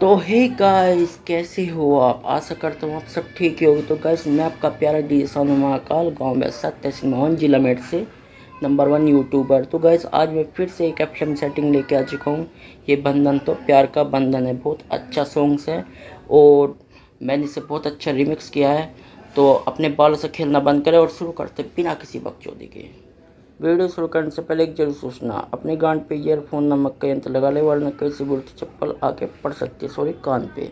तो hey guys कैसे हो आप? आशा करता हूँ आप सब ठीक ही होगी। तो गाइस मैं आपका प्यारा डी सोनू महाकाल, गाँव में सत्य मोहन, जिला मेट से नंबर वन यूट्यूबर तो गाइस आज मैं फिर से एक एफ़ सेटिंग लेके आ चुका हूँ। ये बंधन तो प्यार का बंधन है, बहुत अच्छा सॉन्ग्स है और मैंने इसे बहुत अच्छा रिमिक्स किया है। तो अपने बालों से खेलना बंद करें और शुरू करते बिना किसी बकचोदी के। वीडियो शुरू करने से पहले एक ज़रूर सोचना, अपने गांड पे ईयरफोन नमक का यंत्र लगा ले, वरना कैसे बोलती चप्पल आके पड़ सकती है, सॉरी, कान पे।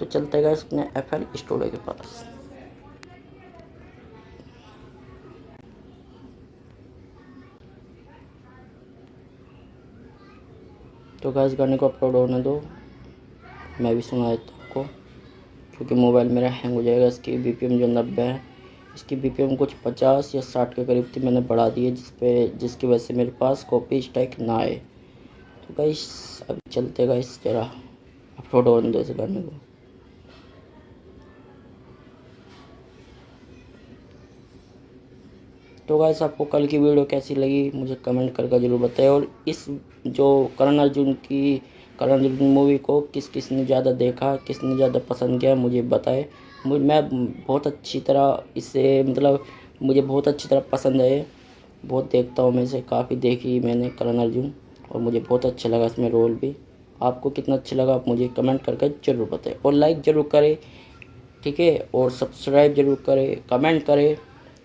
तो चलते गए अपने एफ़ एल स्टूडियो के पास। तो गैस गाने को अपलोड होने दो। मैं भी सुना देता हूँ आपको, क्योंकि मोबाइल मेरा हैंग हो जाएगा, इसकी बी जो नब्बे है इसकी बी कुछ पचास या साठ के करीब थी, मैंने बढ़ा दी है, जिस पे, जिसकी वजह से मेरे पास कॉपी स्टैक ना आए। तो गाइस अभी चलते गाइस जरा अपलोड होने दो इस गाने को। तो गाइस आपको कल की वीडियो कैसी लगी, मुझे कमेंट करके ज़रूर बताएँ। और इस, जो करण अर्जुन की, करण अर्जुन मूवी को किस किसने ज़्यादा देखा, किसने ज़्यादा पसंद किया, मुझे बताए। मैं बहुत अच्छी तरह इसे मतलब मुझे बहुत अच्छी तरह पसंद है। बहुत देखता हूँ मैं इसे, काफ़ी देखी मैंने करण अर्जुन, और मुझे बहुत अच्छा लगा इसमें रोल भी। आपको कितना अच्छा लगा आप मुझे कमेंट करके ज़रूर बताएँ, और लाइक ज़रूर करें, ठीक है? और सब्सक्राइब ज़रूर करें, कमेंट करें,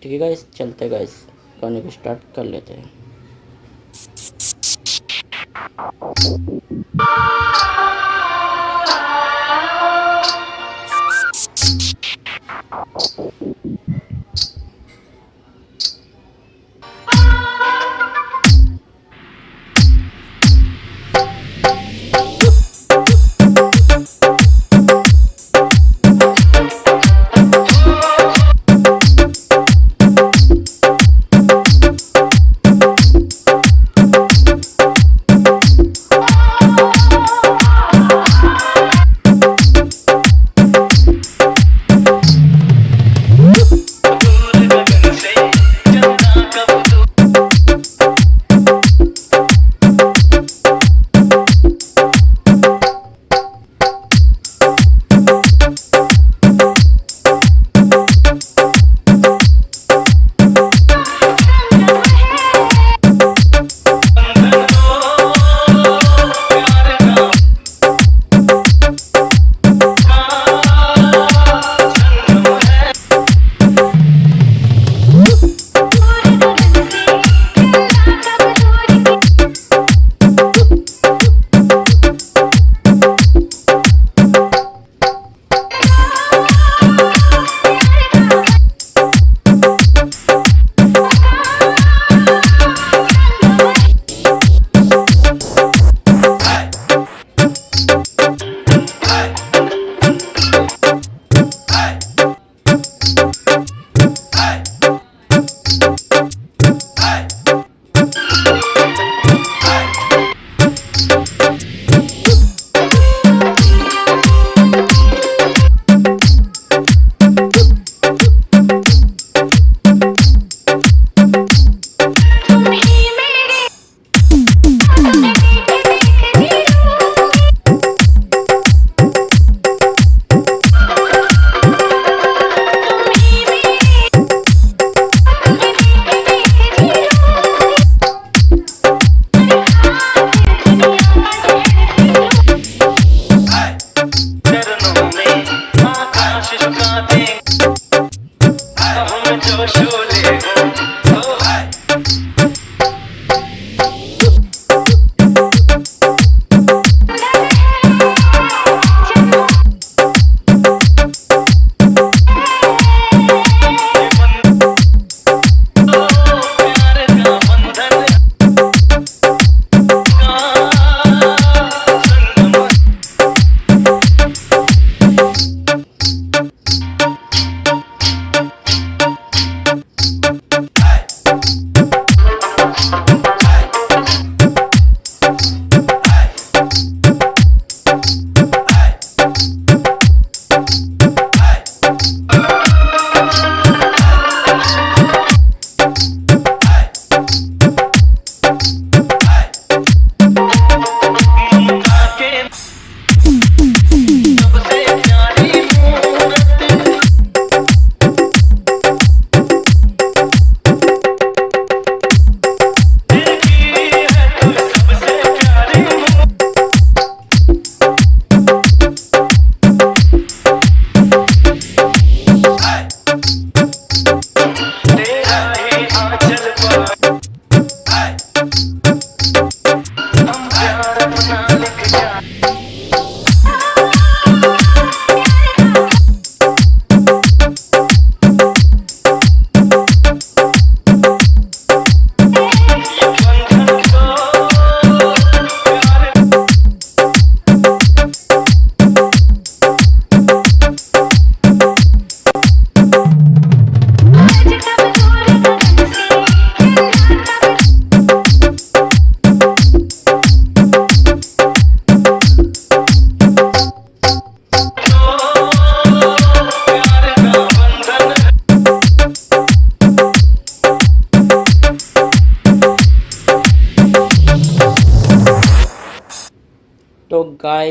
ठीक है गाइस चलते गाइस गाने को स्टार्ट कर लेते हैं।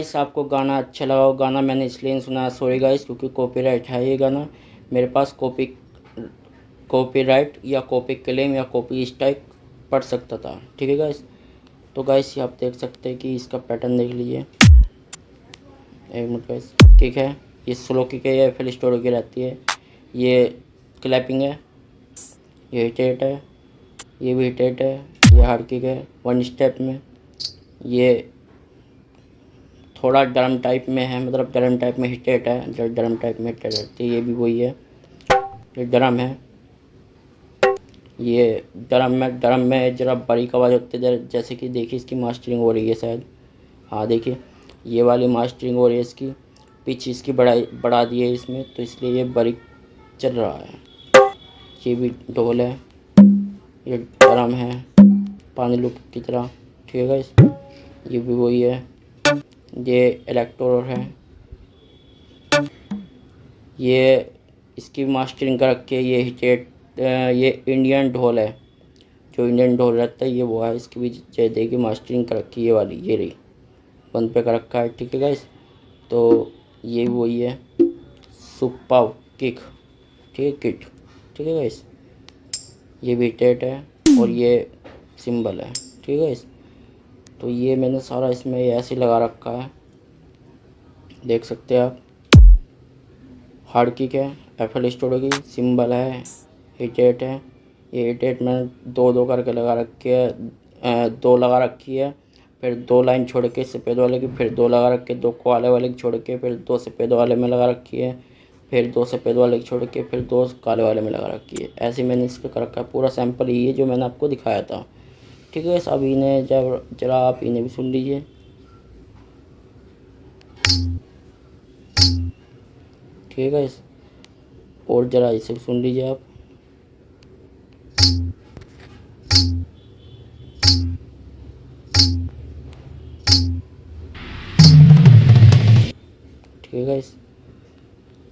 गाइस आपको गाना अच्छा लगा हो गाना मैंने इसलिए नहीं सुना सॉरी गाइस क्योंकि कॉपीराइट है ये गाना। मेरे पास कॉपी कॉपीराइट या कॉपी क्लेम या कॉपी स्ट्राइक पड़ सकता था, ठीक है गाइस तो गाइस ये आप देख सकते हैं कि इसका पैटर्न देख लीजिए। एक मिनट गाइस किक है? ये स्लो किक है, या फिर स्टोर की रहती है। ये क्लैपिंग है, ये हिटेट है, ये भी हिटेट है, ये हार्ड किक है। वन स्टेप में ये थोड़ा ड्रम टाइप में है मतलब ड्रम टाइप में हिटेट है, जो ड्रम टाइप में रहती है, ये भी वही है। ये ड्रम है। ये ड्रम में ड्रम में ज़रा बारीक आवाज़ होती है जैसे कि देखिए इसकी मास्टरिंग हो रही है शायद। हाँ देखिए, ये वाली मास्टरिंग हो रही है इसकी। पिच इसकी बढ़ाई, बढ़ा दी है इसमें तो इसलिए ये बारीक चल रहा है। ये भी ढोल है। ये ड्रम है, पानी लुक की तरह। ठीक है ये भी वही है। ये इलेक्ट्रोर है। ये इसकी मास्टरिंग कर रखी है, ये हिटेट ये इंडियन ढोल है। जो इंडियन ढोल रहता है, ये वो है, इसकी भी जय की मास्टरिंग कर रखी है, ये वाली, ये रही। बंद पे कर रखा है, ठीक है गाइस तो ये वही है सुपाव किक, ठीक है किट ठीक है गाइस ये भी टेट है और ये सिंबल है, ठीक है तो ये मैंने सारा इसमें ऐसे लगा रखा है। देख सकते हैं आप। हार्ड किक है एफ़ एल स्टोडो की सिंबल है हिटेट है। ये हिटेट मैंने दो दो करके लगा रखी है दो लगा रखी है, फिर दो लाइन छोड़ के सफ़ेद वाले की, फिर दो लगा रखे दो काले वाले की छोड़ के, फिर दो सफ़ेद वाले में लगा रखी है, फिर दो सफ़ेद वाले की छोड़ के, फिर दो काले वाले में लगा रखी है। ऐसे मैंने इसका कर रखा है, पूरा ही है जो मैंने आपको दिखाया था। ठीक है अब इन्हें जब जरा आप इन्हें भी सुन लीजिए। ठीक है, और ज़रा इसे भी सुन लीजिए आप। ठीक है,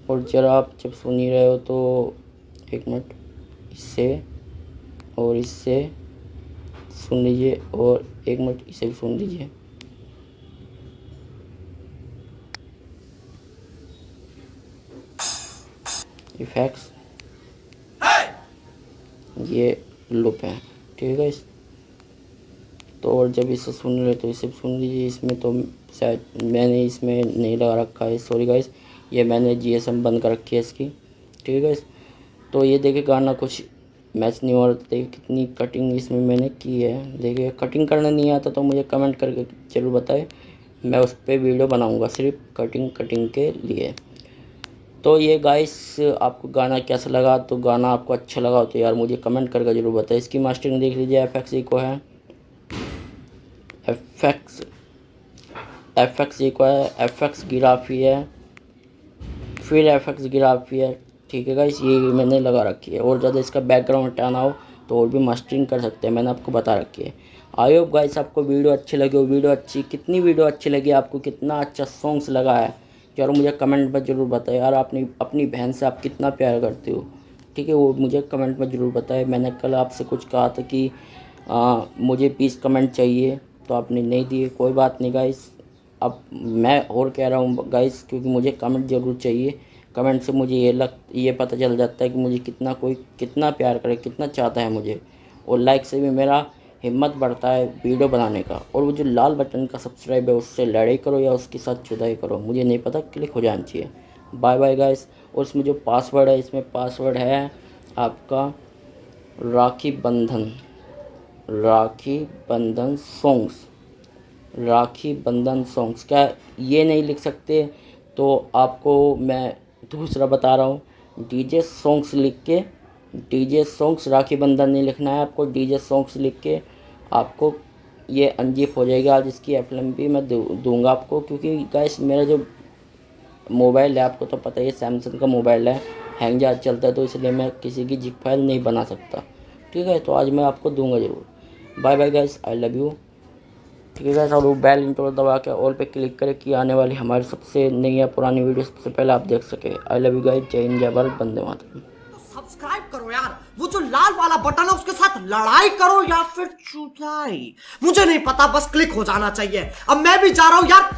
और ज़रा आप जब सुन ही रहे हो तो एक मिनट, इससे और इससे। सुन लीजिए और एक मिनट इसे भी सुन लीजिए। इफेक्ट्स ये लुप है, ठीक है तो और जब इसे सुन रहे तो इसे सुन लीजिए। इसमें तो शायद मैंने इसमें नहीं लगा रखा है। सॉरी गाइस ये मैंने जीएसएम बंद कर रखी है इसकी, ठीक है तो ये देखिए गाना कुछ मैच नहीं हो रहा देखिए कितनी कटिंग इसमें मैंने की है। देखिए कटिंग करना नहीं आता तो मुझे कमेंट करके ज़रूर बताए। मैं उस पर वीडियो बनाऊँगा सिर्फ़ कटिंग कटिंग के लिए। तो ये गाइस आपको गाना कैसा लगा? तो गाना आपको अच्छा लगा हो तो यार मुझे कमेंट करके ज़रूर बताए। इसकी मास्टरिंग देख लीजिए एफ़ एक्स को है। एफ़ एक्स एफ़ एक्स को है। एफ़ एक्स गिराफी है। फिर एफ़ एक्स गिराफी है। ठीक है गाइस ये मैंने लगा रखी है। और ज़्यादा इसका बैकग्राउंड हटाना हो तो और भी मास्टरिंग कर सकते हैं मैंने आपको बता रखी है। आई होप गाइस आपको वीडियो अच्छी लगी हो। वीडियो अच्छी कितनी वीडियो अच्छी लगी आपको कितना अच्छा सॉन्ग्स लगा है। यार मुझे कमेंट में ज़रूर बताए यार अपनी अपनी बहन से आप कितना प्यार करते हो? ठीक है वो मुझे कमेंट में ज़रूर बताए मैंने कल आपसे कुछ कहा था कि आ, मुझे पीस कमेंट चाहिए तो आपने नहीं दिए। कोई बात नहीं गाइस अब मैं और कह रहा हूँ गाइस क्योंकि मुझे कमेंट ज़रूर चाहिए। कमेंट से मुझे ये लग, ये पता चल जाता है कि मुझे कितना कोई, कितना प्यार करे, कितना चाहता है मुझे। और लाइक से भी मेरा हिम्मत बढ़ता है वीडियो बनाने का। और वो जो लाल बटन का सब्सक्राइब है, उससे लड़ाई करो या उसके साथ जुदाई करो, मुझे नहीं पता क्लिक हो जाना चाहिए। बाय बाय गाइस और इसमें जो पासवर्ड है, इसमें पासवर्ड है आपका राखी बंधन। राखी बंधन सॉन्ग्स राखी बंधन सॉन्ग्स क्या ये नहीं लिख सकते? तो आपको मैं दूसरा बता रहा हूँ, डीजे सॉन्ग्स लिख के, डीजे सॉन्ग्स राखी बंधन नहीं लिखना है आपको, डीजे सॉन्ग्स लिख के आपको ये अनजीप हो जाएगी। आज इसकी एफ़ भी मैं दूँगा आपको, क्योंकि गैस मेरा जो मोबाइल है, आपको तो पता ही है सैमसंग का मोबाइल है, हैंग ज़्यादा चलता है तो इसलिए मैं किसी की जिप फ़ाइल नहीं बना सकता। ठीक है तो आज मैं आपको दूँगा ज़रूर। Bye bye guys I love you ठीक है गैस और बेल इंटो दबा के ऑल पे क्लिक करें कि आने वाली हमारी सबसे नई या पुरानी वीडियो सबसे पहले आप देख सके। आई लव यू गाइस जय हिंद, जय भारत बंदे मातरम। सब्सक्राइब करो यार। वो जो लाल वाला बटन है, उसके साथ लड़ाई करो या फिर चुटाई मुझे नहीं पता, बस क्लिक हो जाना चाहिए। अब मैं भी जा रहा हूँ यार।